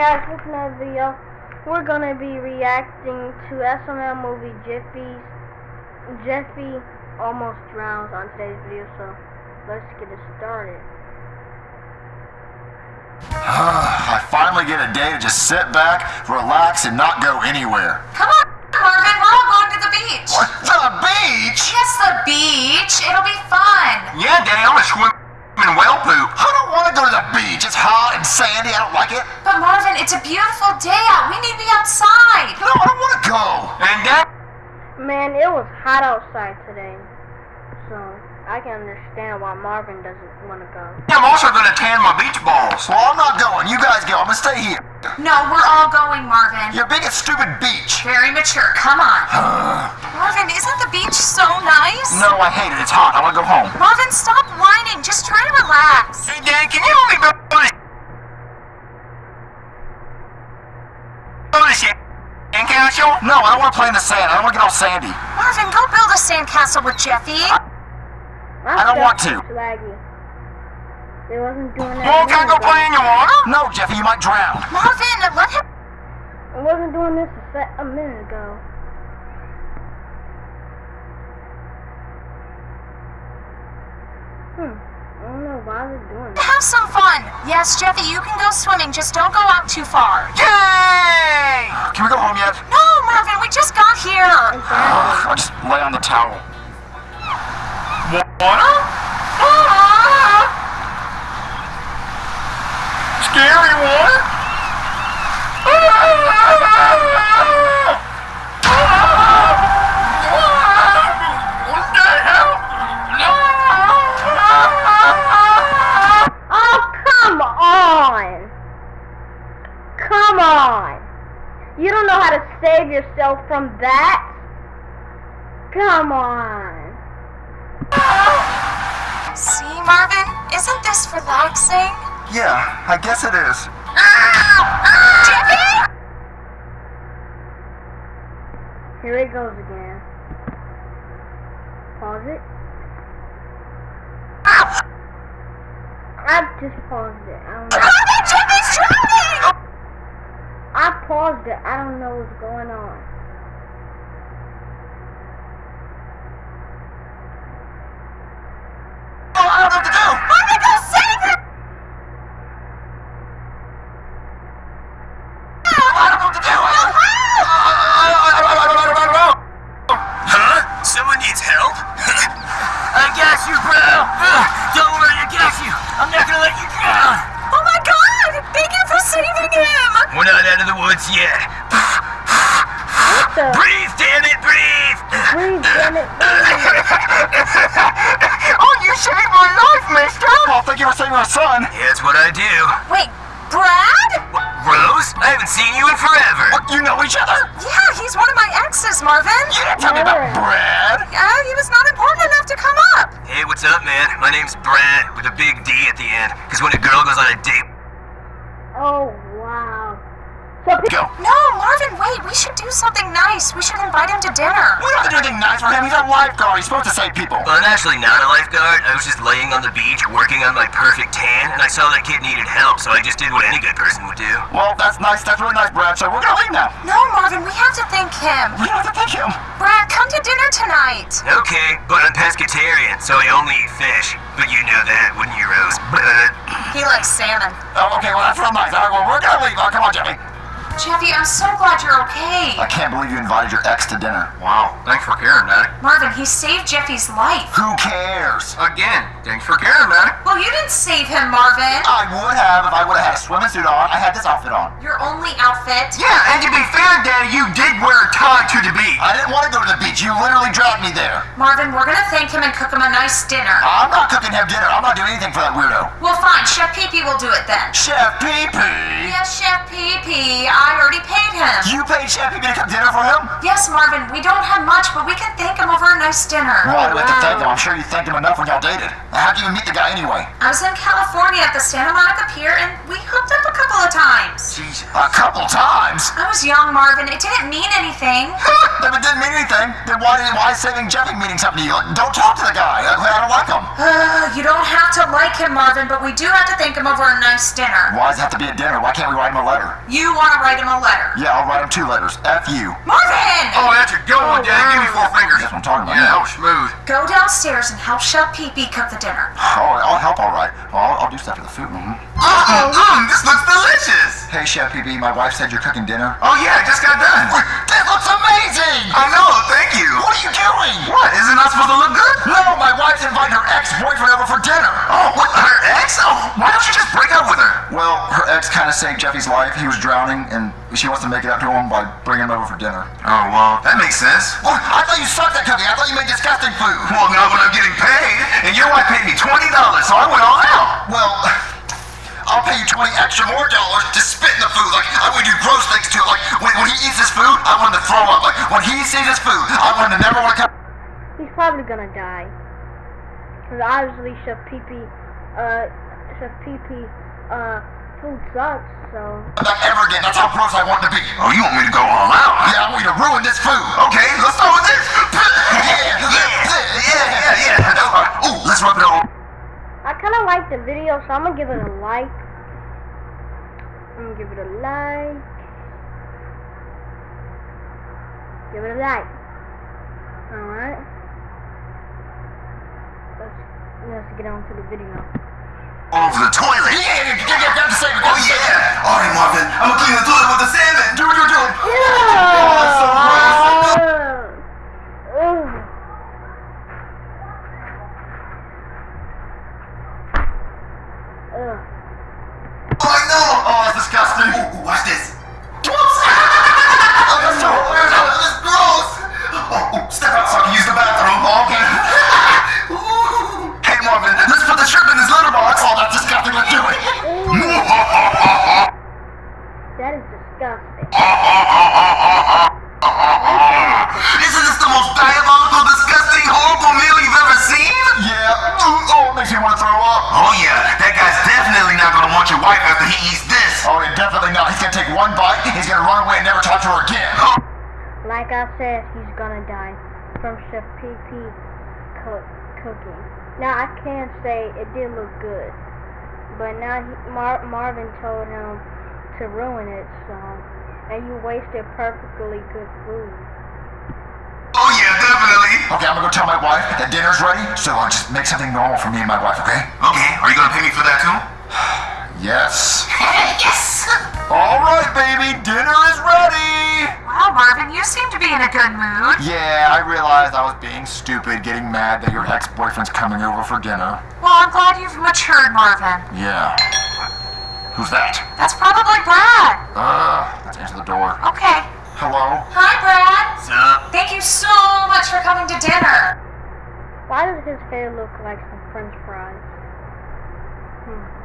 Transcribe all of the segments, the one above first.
guys, welcome to another video. We're gonna be reacting to SML movie Jiffy's Jeffy almost drowns on today's video, so let's get it started. I finally get a day to just sit back, relax, and not go anywhere. Come on, Marvin, we're all going to the beach. What? The beach? Yes, the beach. It'll be fun. Yeah, Daddy, I'm gonna swim in whale poop. I don't want to go to beach. It's hot and sandy. I don't like it. But Marvin, it's a beautiful day out. We need to be outside. No, I don't want to go. And Dad, Man, it was hot outside today, so I can understand why Marvin doesn't want to go. I'm also gonna tan my beach balls. Well, I'm not going. You guys go. I'm gonna stay here. No, we're all going, Marvin. Your biggest stupid beach. Very mature. Come on. Marvin, isn't the beach so nice? No, I hate it. It's hot. I want to go home. Marvin, stop whining. Just try to relax. Hey, Dad, can you only go to the go to the castle? No, I don't want to play in the sand. I don't want to get all sandy. Marvin, go build a sandcastle with Jeffy. I don't want to. Swaggy. They wasn't doing that. Well, can I go minute play in your water? No, Jeffy, you might drown. Marvin, let him. ago. I wasn't doing this a, se- a minute ago. Hmm. I don't know why they're doing that. Have some fun. Yes, Jeffy, you can go swimming. Just don't go out too far. Yay! Can we go home yet? No, Marvin, we just got here. Ugh, I'll just lay on the towel. Water? Scary water? Oh! Come on! You don't know how to save yourself from that? Come on. See, Marvin, isn't this relaxing? Yeah, I guess it is. Ah, ah! Jeffy! Here it goes again. Pause it. Ah! I just paused it. I don't know. Marvin, Jeffy's drowning! I paused it. I don't know what's going on. Know each other? Yeah, he's one of my exes, Marvin. You didn't tell me about Brad. Yeah, he was not important enough to come up. Hey, what's up, man? My name's Brad with a big D at the end. Because when a girl goes on a date, Oh, wow. So, Go. No, Marvin, wait, we should do something nice. We should invite him to dinner. We don't have to do anything nice for him. He's a lifeguard. He's supposed to save people. well, I'm actually not a lifeguard. I was just laying on the beach working on my perfect tan, and I saw that kid needed help, so I just did what any good person would do. Well, that's nice. That's really nice, Brad. So we're gonna leave now. No, Marvin, we have to thank him. We don't have to thank him. Brad, come to dinner tonight. Okay, but I'm pescatarian, so I only eat fish. But you know that, wouldn't you, Rose? But He likes salmon. Oh, okay. Well, that's real nice. All right. Well, we're gonna leave. Oh, come on, Jimmy. Jeffy, I'm so glad you're okay. I can't believe you invited your ex to dinner. Wow, thanks for caring, Daddy. Marvin, he saved Jeffy's life. Who cares? Again, thanks for caring, Daddy. Well, you didn't save him, Marvin. I would have if I would have had a swimming suit on. I had this outfit on. Your only outfit. Yeah, and to be fair, Daddy, you did wear a tie to the beach. I didn't want to go to the beach. You literally dragged me there. Marvin, we're gonna thank him and cook him a nice dinner. I'm not cooking him dinner. I'm not doing anything for that weirdo. Well, fine, Chef Pee will do it then. Chef Pee Pee. Yes, Chef Pee I already paid him. You paid Chef Pee Pee to cook dinner for him? Yes, Marvin, we don't have much, but we can thank him over a nice dinner. Well, I'd like to thank him. I'm sure you thanked him enough when y'all dated. How'd you even meet the guy anyway? I was in California at the Santa Monica Pier, and we hooked up a couple of times. Jeez, a couple times. I was young, Marvin. It didn't mean anything. If it didn't mean anything, then why why is saving Jeffy meaning something to you? Like, don't talk to the guy. I, I don't like him. Uh, you don't have to like him, Marvin, but we do have to thank him over a nice dinner. Why does it have to be a dinner? Why can't we write him a letter? You want to write him a letter. Yeah, I'll write him two letters. F you. Marvin! Oh, that's a good one, Dad. Give me four fingers. That's what I'm talking about. Yeah, that was smooth. Go downstairs and help Chef Pee Pee cook the dinner. Oh, I'll help all right. Well, I'll, I'll do stuff to the food. Mm-hmm. Mmm, mmm, this looks delicious. Hey, Chef Pee Pee, my wife said you're cooking dinner. Oh, yeah, I just got done. That looks amazing! I know, thank you. What are you doing? What? Isn't that supposed to look good? No, my wife's inviting her ex-boyfriend over for dinner. Oh, what? Her ex? Oh, why don't you just break up with her? Well, her ex kind of saved Jeffy's life. He was drowning, and she wants to make it up to him by bringing him over for dinner. Oh, well, that makes sense. Well, I thought you sucked at cooking. I thought you made disgusting food. Well, not when I'm getting paid. And your wife paid me $20, so I went all out. Well, I'll pay you 20 extra more dollars to spit in the food. Like, I would do gross things to it. Like, when, when he eats his food, I want him to throw up. Like, when he sees his food, I want him to never want to come He's probably gonna die. Because obviously Chef Pee Pee, uh, Chef Pee Pee, uh, food sucks, so. back ever again. That's how gross I want to be. Oh, you want me to go all out? huh? Yeah, I want you to ruin this food. Okay, let's start with this. Yeah, yeah, yeah, yeah. yeah. Ooh, let's rub it all. I kind of like the video, so I'm gonna give it a like. I'm gonna give it a like. Give it a like. Alright. Let's, let's get on to the video. Over the toilet. Yeah, yeah, yeah, yeah, got to save it. Oh, yeah. All right, Marvin. I'm gonna clean the toilet with the salmon. Do it, do do. Yeah! Away and never talk to her again. Like I said, he's gonna die from Chef Pee Pee cooking. Now I can say it did look good, but now he, Mar- Marvin told him to ruin it, so and you wasted perfectly good food. Oh, yeah, definitely. Okay, I'm gonna go tell my wife that dinner's ready, so I'll just make something normal for me and my wife, okay? Okay, are you gonna pay me for that too? Yes. yes! All right, baby, dinner is ready. Wow, Marvin, you seem to be in a good mood. Yeah, I realized I was being stupid, getting mad that your ex-boyfriend's coming over for dinner. Well, I'm glad you've matured, Marvin. Yeah. Who's that? That's probably Brad. Uh, let's answer the door. Okay. Hello? Hi, Brad. What's up? Thank you so much for coming to dinner. Why does his hair look like some French fries?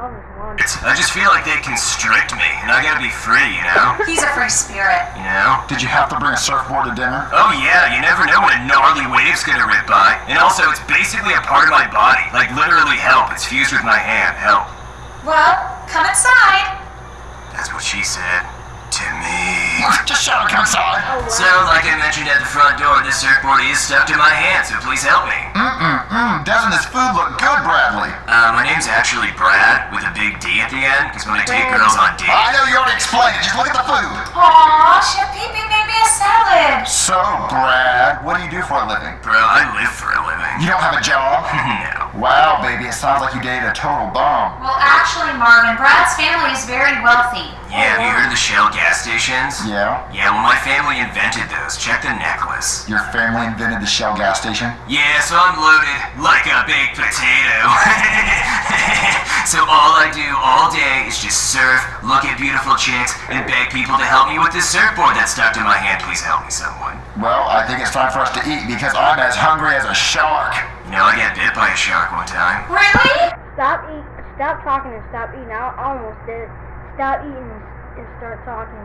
I was wondering. I just feel like they constrict me, and I gotta be free, you know? He's a free spirit. You know? Did you have to bring a surfboard to dinner? Oh yeah, you never know when a gnarly wave's gonna rip by. And also, it's basically a part of my body. Like, literally help. It's fused with my hand. Help. Well, come inside. That's what she said. To me. Just shut up, come inside. So, like I mentioned at the front door, this surfboard is stuck to my hand, so please help me. Mm-mm-mm. Doesn't this food look good, Bradley? Uh, my name's actually Brad, with a big D at the end, because when I take girls on dates. I know you already explained it. Just look at the food. Aw, Chef Pee Pee made me a salad. So, Brad, what do you do for a living? Bro, I live for a living. You don't have a job? no. Wow, baby, it sounds like you dated a total bum. Well, actually, Marvin, Brad's family is very wealthy. Yeah, have you heard of the Shell gas stations? Yeah? Yeah, well, my family invented those. Check the necklace. Your family invented the Shell gas station? Yeah, so I'm loaded like a big potato. so all I do all day is just surf, look at beautiful chicks, and beg people to help me with this surfboard that's stuck to my hand. Please help me, someone. Well, I think it's time for us to eat because I'm as hungry as a shark. You know, I got bit by a shark one time. Really? Stop eat. Stop talking and stop eating. I almost did. Stop eating and, and start talking.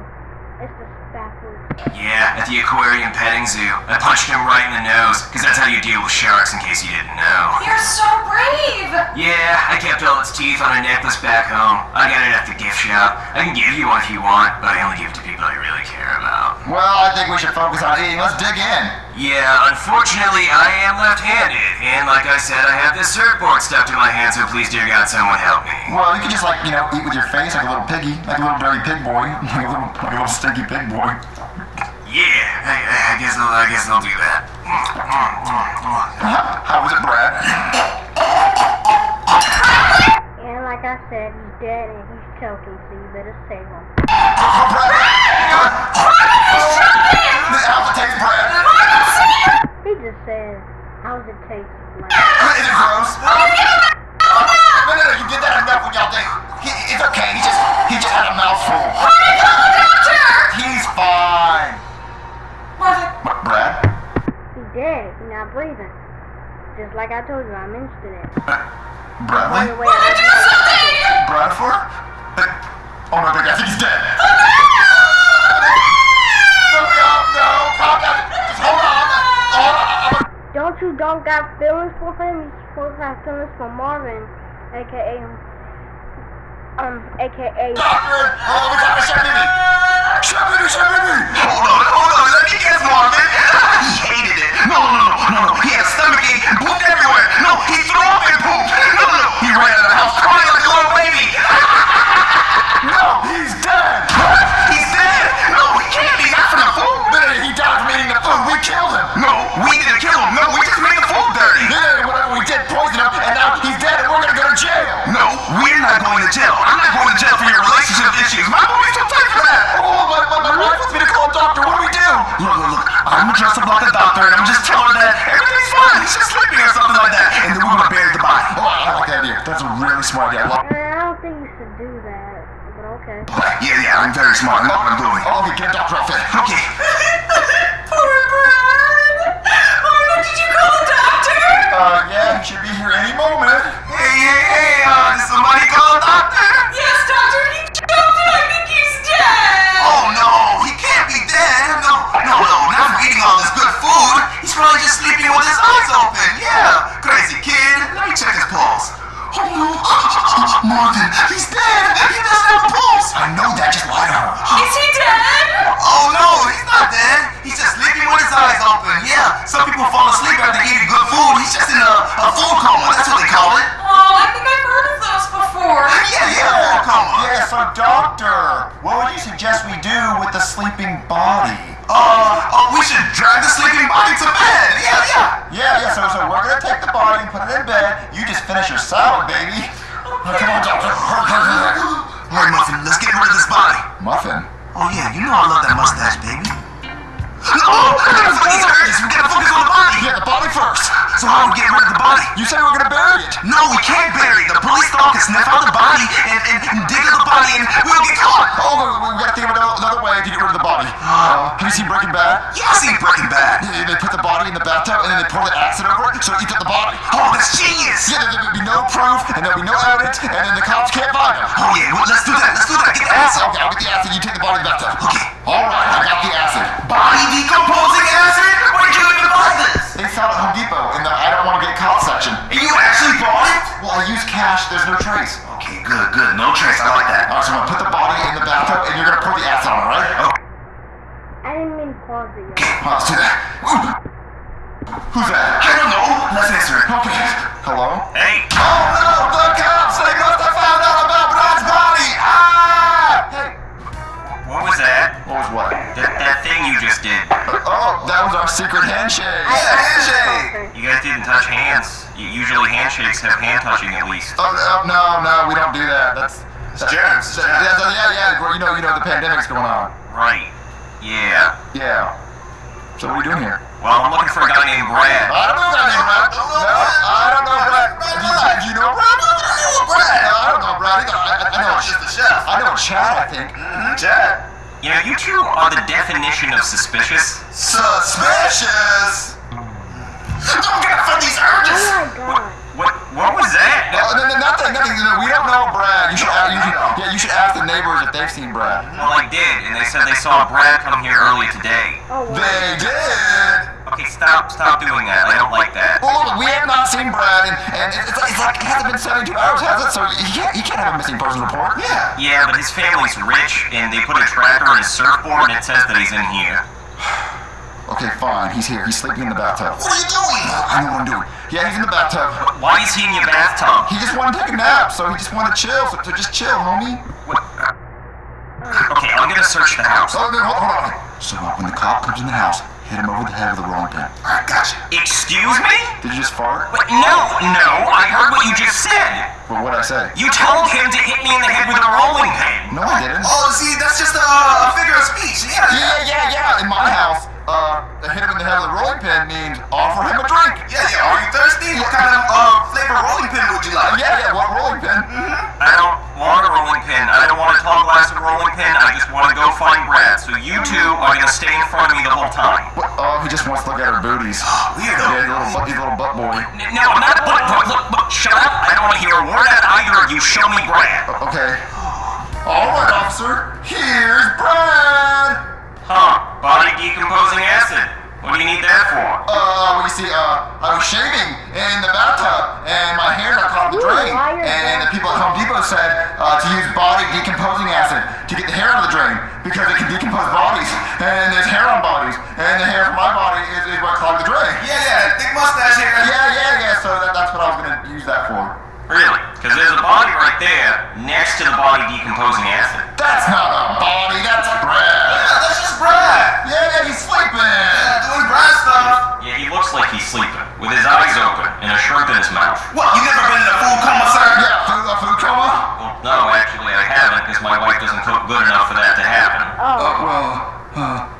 It's just backwards. Yeah, at the aquarium petting zoo. I punched him right in the nose, because that's how you deal with sharks, in case you didn't know. You're so brave. Yeah, I kept all its teeth on a necklace back home. I got it at the gift shop. I can give you one if you want, but I only give it to people I really care about. Well, I think we should focus on eating. Let's dig in. Yeah, unfortunately, I am left-handed, and like I said, I have this surfboard stuck to my hand, so please, dear God, someone help me. Well, you could just like, you know, eat with your face like a little piggy, like a little dirty pig boy, like a little, like a little stinky pig boy. Yeah, I, I guess I'll, I guess I'll do that. How was it, Brad? And like I said, he's dead and he's choking, so you better save him. Oh, He just said, how's it taste? Like, Is it gross? No, no, no, you did that enough when y'all think. He, it's okay, he just, he just had a mouthful. He's fine. What, Brad? He dead. He's not breathing. Just like I told you, I'm mentioned it. By Bradley? the way, I Bradford? Oh my god, I think he's dead. No, no, no, calm down. Just hold on. Hold on. Don't you don't got feelings for him? You supposed to have feelings for Marvin, aka um, aka. Doctor, oh, we got to shut me. Shut me, shut me. Hold on, hold on. Let me guess, Marvin. He hated it. No, no, no, no, no. He had stomach ache and pooped everywhere. No, he threw up and pooped. No, no, no. He ran out of the house crying like a little baby. No, he's dead. He's dead. No, he can't be. Not from the food. Literally, he died from eating the food. We killed him. No, we didn't kill him. No, we dirty. Yeah, whatever we did, poisoned him, and now he's dead, and we're gonna go to jail. No, we're not going to jail. I'm not going to jail for your relationship issues. My boy's too tight for that. Oh, my, my, my wife wants me to call a doctor. What do we do? Look, look, look. I'm dressed up like a doctor, and I'm just telling her that everything's fine. He's just sleeping or something like that. And then we're gonna bury the body. Oh, I like that idea. That's a really smart idea. I love I don't think you should do that, but okay. Yeah, yeah, I'm very smart. I know what I'm doing. Oh, okay, get a doctor outfit. Okay. Be here the body and put it in bed. You just finish your salad, baby. Oh, come on, doctor. All right, Muffin, let's get rid of this body. Muffin. Oh, yeah, you know I love that mustache, baby. Oh, we gotta these. We gotta focus on the body. Yeah, the body first. So how are we getting rid of the body? You said we were gonna bury it. No, we can't bury it. The police dog can sniff out the body and, and, and dig up the body and we'll get caught. Oh, we, gotta think of another, way to get rid of the body. Uh, have you seen Breaking Bad? Yeah, I seen Breaking Bad. Yeah, they put the body in the bathtub and then they pour the acid over it so it eats up the body. Oh, that's genius. Yeah, there would be no proof and there'll be no evidence and then the cops can't find him. Oh, yeah, well, let's do that. Let's do that. Get the acid. Okay, I'll get the acid. You take the body in the bathtub. Okay. All right, I got the acid. Body decomposing acid? Where'd you even buy this? They sell it at Home Depot in the I don't want to get caught section. And you actually bought it? Well, I use cash. There's no trace. Okay, good, good. No trace. I like that. All right, so I'm gonna put the body in the bathtub and you're gonna pour the acid on it, right? Oh, I didn't mean to pause it. okay. Well, let's do that. Ooh. Who's that? I don't know. Let's answer it. Okay. Hello? Hey, Oh no, that was our secret handshake. I, I handshake. handshake. You guys didn't touch hands. U- Usually handshakes have hand touching at least. Oh, oh, no, no, we don't do that. That's that- germs, Yeah, germs. so- yeah, yeah. You know, you know, the pandemic's going on. Right. Yeah. Yeah. So what are we doing here? Well, I'm looking for a guy named Brad. I don't know that name, Brad. No, I don't know Brad. Do you, do you know Brad? Brad. No, I don't know Brad either. I, I, I know. Just the chef. I know Chad. I think. Mm-hmm. Chad. You know, you two are the definition of suspicious. Suspicious. Don't get from these urges! Oh my god. What? What was that? Uh, oh, no, no, nothing, nothing. No, we don't know Brad. You should, ask, you should, yeah, you should ask the neighbors if they've seen Brad. Well, I did, and they said they saw Brad come here early today. Oh wow. They did. Okay, stop stop, doing that. I don't like that. Well, look, we have not seen Brad, and, and it's, it's like it hasn't been 72 hours, has it? So he can't, he can't have a missing person report. Yeah. Yeah, but his family's rich, and they put a tracker on his surfboard, and it says that he's in here. Okay, fine. He's here. He's sleeping in the bathtub. What are you doing? I know what I'm doing. Yeah, he's in the bathtub. Why is he in your bathtub? He just wanted to take a nap, so he just wanted to chill. So, so just chill, homie. What? Okay, I'm gonna search the house. Oh, no, hold, on. So when the cop comes in the house, hit him over the head with a rolling pin. I got you. Excuse me? Did you just fart? Wait, no, no, I heard what you just said. Well, what'd I say? You told him to hit me in the head with a rolling pin. No, I didn't. Oh, see, that's just a, a figure of speech. Yeah. Yeah, yeah, yeah. In my house, uh, hit him in the head with a rolling pin means offer him a drink. Yeah, yeah. Are you thirsty? What kind of uh, flavor rolling pin would you like? Yeah, yeah. What rolling pin? I don't I don't want a tall glass of rolling pin. I just want to go find Brad. So you two are gonna stay in front of me the whole time. Oh, he just wants to look at her booties. Weirdo. Yeah, a little, butt, a little butt boy. N- No, I'm not look, look, look, look, shut up. I don't want to hear a word out of either of you. Show me Brad. Okay. All right, officer. Here's Brad. Huh, body decomposing acid. What do you need that for? Uh, well, you see, uh, I was shaving in the bathtub, and my hair got caught in the drain. And the people at Home Depot said uh, to use body decomposing acid to get the hair out of the drain because it can decompose bodies, and there's hair on bodies, and the hair from my body is, is what clogged the drain. Yeah, yeah. Thick mustache here. Yeah, yeah, yeah. So that, that's what I was gonna use that for. Really? Because there's a body right there next to the body decomposing acid. That's not a body. That's Brad. Yeah, that's just Brad. Yeah, yeah. He's sleeping. Doing Brad stuff. Yeah, he looks like he's sleeping, with his eyes open and a shrimp in his mouth. What? You never been in a food coma, sir? Yeah, food, a food coma. Well, no, actually I haven't, because my wife doesn't cook good enough for that to happen. Uh, Oh. well, uh.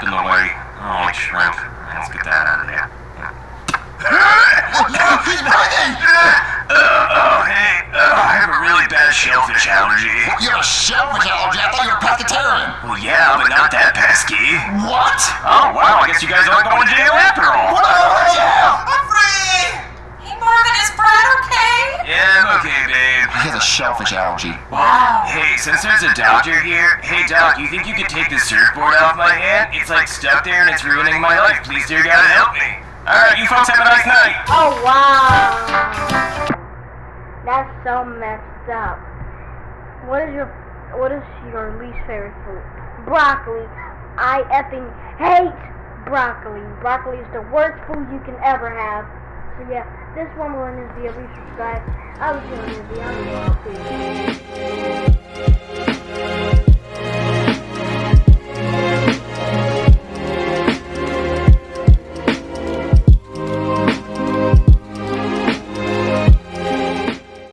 There's in the way. Oh, shrimp. Let's get that out of there. He's breathing. Oh, hey, uh, I have a really bad shellfish allergy. You have a shellfish allergy. I thought you were a pescatarian. Well, yeah, but not that pesky. What? Oh, wow, I guess you guys aren't going to jail after all. What? Yeah. I'm free. Hey, Marvin, is Brad okay? Yeah, I'm okay, babe. He has a shellfish allergy. Wow. Hey, since there's a doctor here, hey, Doc, you think you could take the surfboard off my hand? It's like stuck there and it's ruining my life. Please, dear God, help me. All right, you folks have a nice night. Oh wow. That's so messed up. What is your what is your least favorite food? Broccoli. I effing hate broccoli. Broccoli is the worst food you can ever have. So yeah, this one end the video. Please subscribe. I was doing the video.